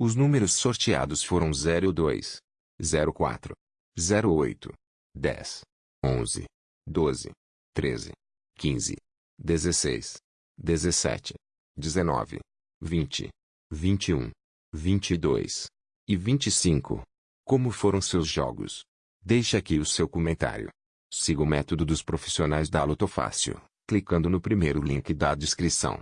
Os números sorteados foram 02, 04, 08, 10, 11, 12, 13, 15, 16, 17, 19, 20, 21, 22 e 25. Como foram seus jogos? Deixe aqui o seu comentário. Siga o método dos profissionais da Lotofácil, clicando no primeiro link da descrição.